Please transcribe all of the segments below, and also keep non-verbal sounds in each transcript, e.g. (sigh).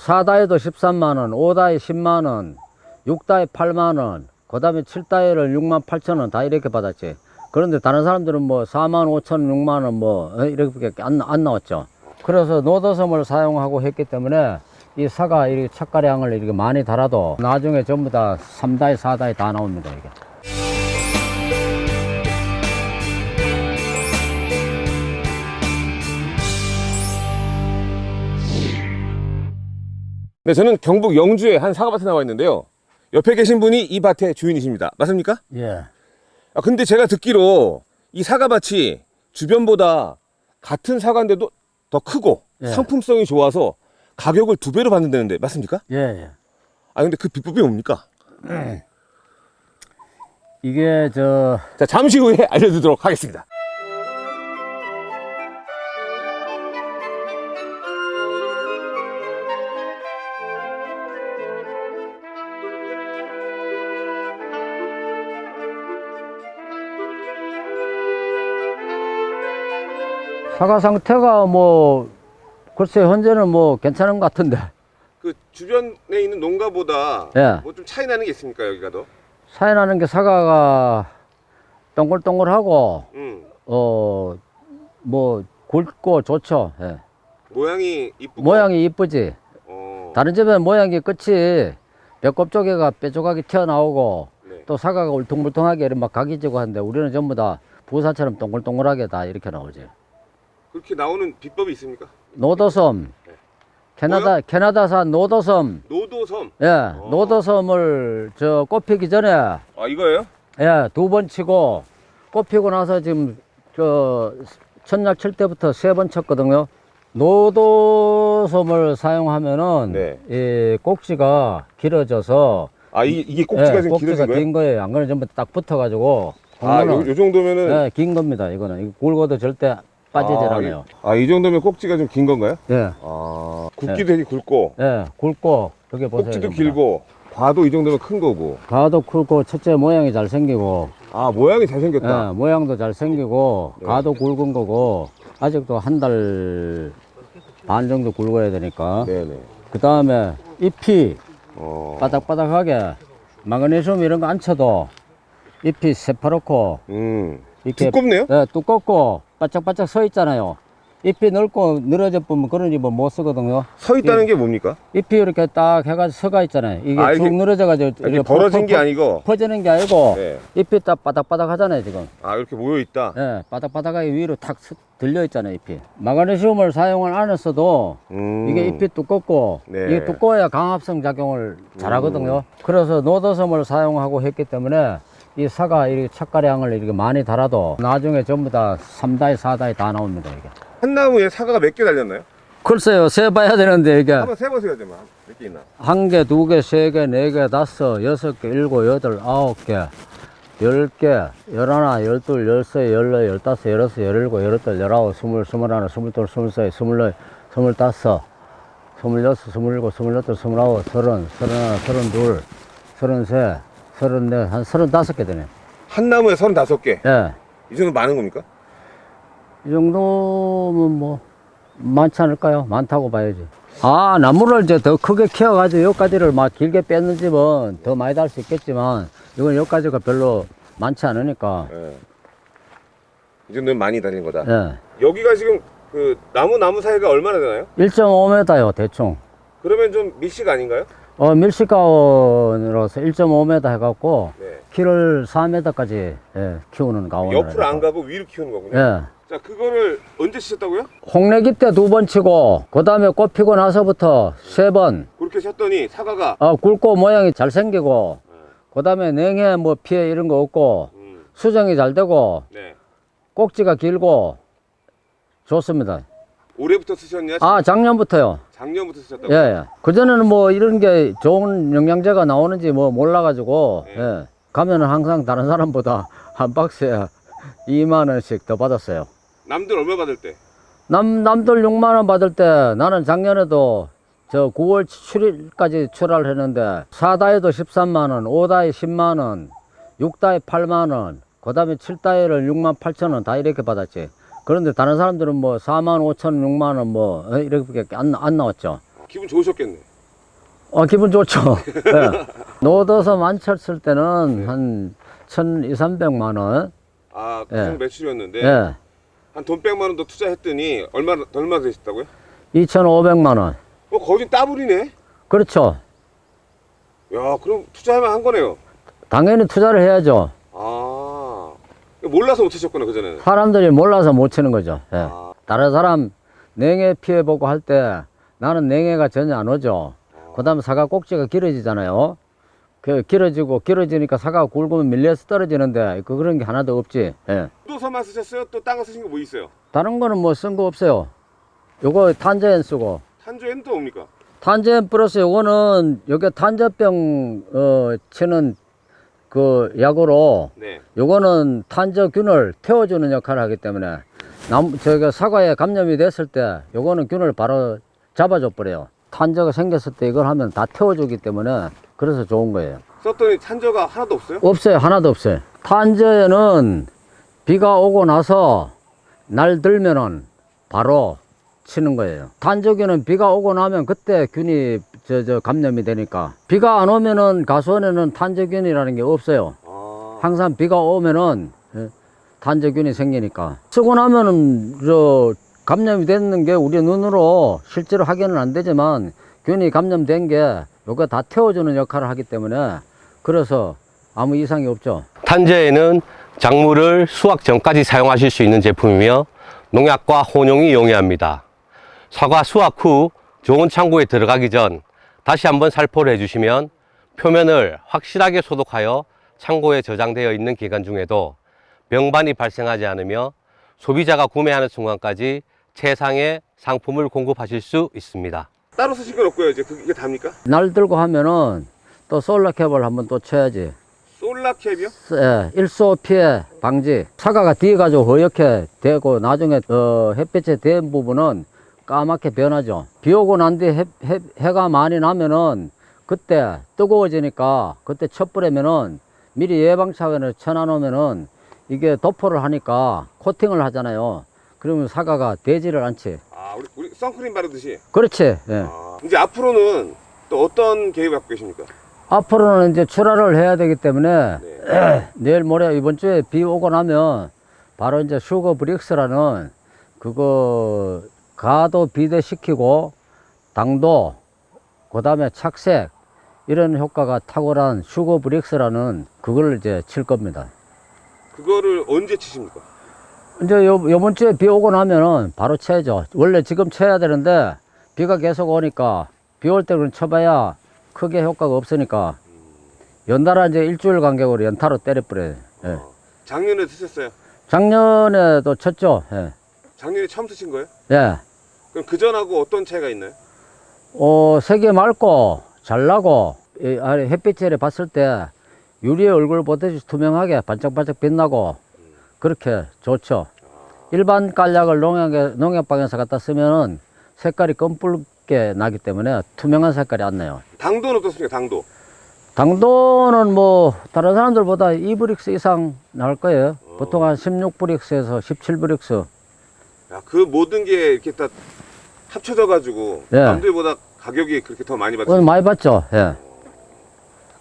4다에도 13만원, 5다에 10만원, 6다에 8만원, 그 다음에 7다에를 6만 8천원 다 이렇게 받았지. 그런데 다른 사람들은 뭐 4만 5천, 6만원 뭐 어, 이렇게 안, 안 나왔죠. 그래서 노도섬을 사용하고 했기 때문에 이 사과 이렇게 착가량을 이렇게 많이 달아도 나중에 전부 다 3다에 4다에 다 나옵니다. 이게. 네, 저는 경북 영주의 한 사과밭에 나와 있는데요. 옆에 계신 분이 이 밭의 주인이십니다. 맞습니까? 예. 아, 근데 제가 듣기로 이 사과밭이 주변보다 같은 사과인데도 더 크고 예. 상품성이 좋아서 가격을 두 배로 받는다는데 맞습니까? 예, 예. 아, 근데 그 비법이 뭡니까? 이게 저 자, 잠시 후에 (laughs) 알려드리도록 하겠습니다. 사과 상태가 뭐 글쎄 현재는 뭐 괜찮은 것 같은데 그 주변에 있는 농가보다 예. 뭐 좀 차이 나는 게 있습니까, 여기가 더? 사이 나는 게 사과가 동글동글하고 음. 어뭐 굵고 좋죠. 예. 모양이 이쁘고 모양이 이쁘지. 어. 다른 집은 모양이 끝이 배꼽 쪽에가 뼈조각이 튀어나오고 네. 또 사과가 울퉁불퉁하게 이렇게 막 각이 지고 하는데 우리는 전부 다 부사처럼 동글동글하게 다 이렇게 나오지. 그렇게 나오는 비법이 있습니까? 노도섬 네. 캐나다 캐나다산 노도섬 노도섬. 예 노도섬을 저 꽃피기 전에 아, 이거예요? 예 두 번 치고 꽃피고 나서 지금 저 첫날 칠 때부터 세 번 쳤거든요. 노도섬을 사용하면은 네. 이 꼭지가 길어져서 아, 이, 이게 꼭지가 예, 좀 꼭지가? 긴 거예요. 안 그러면 전부 딱 붙어가지고 아, 요, 요 정도면은 예, 긴 겁니다. 이거는 이거 굵어도 절대 빠지질 아, 아, 이 정도면 꼭지가 좀 긴 건가요? 예, 아, 굵기도 되게 굵고 예, 굵고 여기 보세요. 꼭지도 전부 다. 길고 과도 이 정도면 큰 거고. 가도 굵고 첫째 모양이 잘 생기고 아, 모양이 잘 생겼다. 예, 모양도 잘 생기고 네. 가도 굵은 거고 아직도 한 달 반 정도 굵어야 되니까 네네. 그 다음에 잎이 어. 바닥바닥하게 마그네슘 이런 거 안 쳐도 잎이 새파랗고 음. 이렇게 두껍네요? 예, 두껍고 바짝바짝 서 있잖아요 잎이 넓고 늘어져 보면 그런 잎은 못 쓰거든요 서 있다는 게 뭡니까? 잎이 이렇게 딱 해가지고 서가 있잖아요 이게 아, 쭉 늘어져가지고 이렇게 벌어진 퍼- 게 퍼- 아니고. 퍼지는 게 아니고 네. 잎이 딱 바닥바닥 하잖아요 지금 아, 이렇게 모여 있다. 예, 바닥바닥하게 위로 탁 스- 들려 있잖아요, 잎이. 마그네슘을 사용을 안 했어도 음. 이게 잎이 두껍고 네. 이게 두꺼워야 광합성 작용을 잘 하거든요. 그래서 노도섬을 사용하고 했기 때문에 이 사과 이렇게 착가량을 이렇게 많이 달아도 나중에 전부 다 3다에 4다에 다 나옵니다, 이게. 한 나무에 사과가 몇 개 달렸나요? 글쎄요, 세봐야 되는데 이게 한번 세보세요, 좀. 몇개 있나? 한 개, 두 개, 세 개, 네 개, 다섯, 여섯 개, 일곱, 여덟, 아홉 개, 열 개, 열하나, 열둘, 열세, 열네, 열다섯, 열여섯, 열일곱, 열여덟, 열아홉, 스물, 스물하나, 스물둘, 스물세, 스물네, 스물다섯, 스물여섯, 스물일곱, 스물여덟, 스물아홉, 서른, 서른하나, 서른둘, 서른세, 서른네, 한 서른다섯 개 되네. 한 나무에 35개. 예. 이 정도 많은 겁니까? 이 정도면 뭐 많지 않을까요? 많다고 봐야지. 아 나무를 이제 더 크게 키워가지고 여기까지를 막 길게 뺏는 집은 더 많이 달 수 있겠지만 이건 여기까지가 별로 많지 않으니까 예. 이 정도면 많이 달린 거다. 예. 여기가 지금 그 나무 나무 사이가 얼마나 되나요? 1.5m요 대충 그러면 좀 밀식 아닌가요? 어 밀식가원으로서 1.5m 해갖고 네. 키를 4m까지 예, 키우는 가원 옆으로 안 가고 위로 키우는 거군요. 예. 자, 그거를 언제 치셨다고요? 홍래기 때 두 번 치고 그 다음에 꽃 피고 나서부터 세번 그렇게 쳤더니 사과가 어, 굵고 모양이 잘 생기고 그 다음에 냉해 뭐 피해 이런 거 없고 음, 수정이 잘 되고 네. 꼭지가 길고 좋습니다. 올해부터 쓰셨냐? 아 작년부터요. 작년부터 쓰셨다고? 예, 예. 그전에는 뭐 이런 게 좋은 영양제가 나오는지 뭐 몰라가지고 네. 예. 가면은 항상 다른 사람보다 (laughs) 한 박스에 (laughs) 2만 원씩 더 받았어요. 남들 얼마 받을 때? 남 남들 6만 원 받을 때 나는 작년에도 저 9월 7일까지 출하를 했는데 4다에도 13만 원, 5다에 10만 원, 6다에 8만 원, 그다음에 7다에를 6만 8천 원 다 이렇게 받았지. 그런데 다른 사람들은 뭐 4만 5천, 6만 원 뭐 이렇게 안, 안 나왔죠. 기분 좋으셨겠네. 어, 기분 좋죠. 예. 노더서 만쳤을 때는 한 1,200, 300만 원. 아, 그 예. 정도 매출이었는데 예. 한돈 100만 원 더 투자했더니 얼마 얼마 되셨다고요? 2,500만 원. 어, 거진 따블이네. 그렇죠. 야, 그럼 투자하면 한 거네요. 당연히 투자를 해야죠. 아, 몰라서 못 하셨구나 그 전에는. 사람들이 몰라서 못 치는 거죠. 예. 아, 다른 사람 냉해 피해 보고 할 때 나는 냉해가 전혀 안 오죠. 그 다음에 사과 꼭지가 길어지잖아요. 그 길어지고 길어지니까 사과가 굵으면 밀려서 떨어지는데 그 그런 게 하나도 없지. 예. 또서만 쓰셨어요? 또 딴 거 쓰신 거 뭐 있어요? 다른 거는 뭐 쓴 거 없어요. 요거 탄저엔 쓰고 탄조에는 또 뭡니까? 탄저엔 플러스 요거는 여기 탄저병 어 치는 그 약으로 네. 요거는 탄저균을 태워주는 역할을 하기 때문에 남 저기 사과에 감염이 됐을 때 요거는 균을 바로 잡아줘 버려요. 탄저가 생겼을 때 이걸 하면 다 태워주기 때문에 그래서 좋은 거예요. 썼더니 탄저가 하나도 없어요? 없어요. 하나도 없어요. 탄저에는 비가 오고 나서 날 들면은 바로 치는 거예요. 탄저균은 비가 오고 나면 그때 균이 저, 저 감염이 되니까 비가 안 오면은 가수원에는 탄저균이라는 게 없어요. 아, 항상 비가 오면은 예, 단저균이 생기니까 쓰고 나면은 저 감염이 됐는 게 우리 눈으로 실제로 확인은 안 되지만 균이 감염된 게 요거 다 태워주는 역할을 하기 때문에 그래서 아무 이상이 없죠. 탄저에는 작물을 수확 전까지 사용하실 수 있는 제품이며 농약과 혼용이 용이합니다. 사과 수확 후 좋은 창고에 들어가기 전 다시 한번 살포를 해주시면 표면을 확실하게 소독하여 창고에 저장되어 있는 기간 중에도 병반이 발생하지 않으며 소비자가 구매하는 순간까지 최상의 상품을 공급하실 수 있습니다. 따로 쓰신 건 없고요. 이제 그게 답니까? 날 들고 하면은 또 솔라 캡을 한번 또 쳐야지. 솔라캡이요? 예, 일소 피해 방지. 사과가 뒤가지고 허옇게 되고 나중에 어, 햇빛에 댄 부분은 까맣게 변하죠. 비 오고 난 뒤에 해, 해, 해가 많이 나면은 그때 뜨거워지니까 그때 촛불에면은 미리 예방 차원을 쳐놔놓으면은 이게 도포를 하니까 코팅을 하잖아요. 그러면 사과가 되지를 않지. 아, 우리, 우리 선크림 바르듯이. 그렇지. 예. 아, 이제 앞으로는 또 어떤 계획 갖고 계십니까? 앞으로는 이제 출하를 해야 되기 때문에 네. (clears throat) 내일 모레 이번 주에 비 오고 나면 바로 이제 슈거 브릭스라는 그거 가도 비대시키고 당도 그 다음에 착색 이런 효과가 탁월한 슈거 브릭스라는 그걸 이제 칠 겁니다. 그거를 언제 치십니까? 이제 요, 요번 주에 비 오고 나면은 바로 쳐야죠. 원래 지금 쳐야 되는데 비가 계속 오니까 비 올 때는 쳐봐야 크게 효과가 없으니까 연달아 이제 일주일 간격으로 연타로 때려버려요. 예. 어, 작년에 쓰셨어요. 작년에도 쳤죠. 예. 작년에 처음 쓰신 거예요? 예. 그럼 그 전하고 어떤 차이가 있나요? 어, 색이 맑고 잘 나고 햇빛에 봤을 때 유리의 얼굴 보듯이 투명하게 반짝반짝 빛나고 그렇게 좋죠. 일반 깔약을 농약에, 농약방에서 갖다 쓰면은 색깔이 검붉게 나기 때문에 투명한 색깔이 안 나요. 당도는 어떻습니까? 당도. 당도는 뭐 다른 사람들보다 2브릭스 이상 나올 거예요. 보통 한 16브릭스에서 17브릭스. 야, 그 모든 게 이렇게 다 합쳐져 가지고 네. 남들보다 가격이 그렇게 더 많이 오늘 받죠. 많이 봤죠? 예.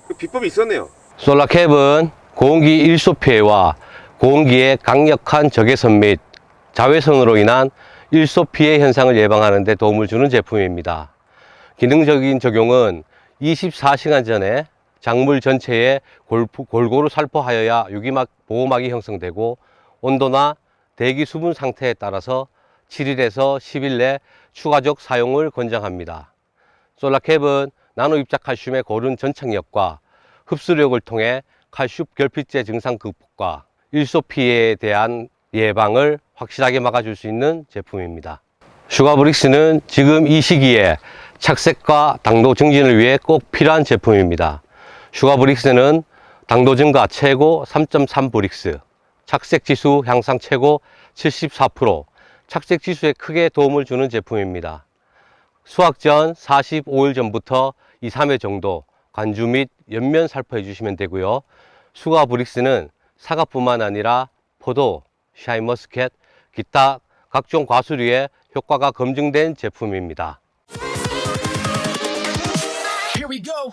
그 비법이 있었네요. 솔라캡은 고온기 일소 피해와 고온기의 강력한 적외선 및 자외선으로 인한 일소 피해 현상을 예방하는 데 도움을 주는 제품입니다. 기능적인 적용은 24시간 전에 작물 전체에 골, 골고루 살포하여야 유기막 보호막이 형성되고 온도나 대기 수분 상태에 따라서 7일에서 10일 내 추가적 사용을 권장합니다. 솔라캡은 나노 입자 칼슘의 고른 전착력과 흡수력을 통해 칼슘 결핍제 증상 극복과 일소 피해에 대한 예방을 확실하게 막아줄 수 있는 제품입니다. 슈가브릭스는 지금 이 시기에 착색과 당도 증진을 위해 꼭 필요한 제품입니다. 슈가브릭스는 당도 증가 최고 3.3 브릭스, 착색 지수 향상 최고 74%, 착색 지수에 크게 도움을 주는 제품입니다. 수확 전 45일 전부터 2, 3회 정도 관주 및 엽면 살포해 주시면 되고요. 슈가브릭스는 사과뿐만 아니라 포도, 샤인머스켓, 기타 각종 과수류에 효과가 검증된 제품입니다. Here go.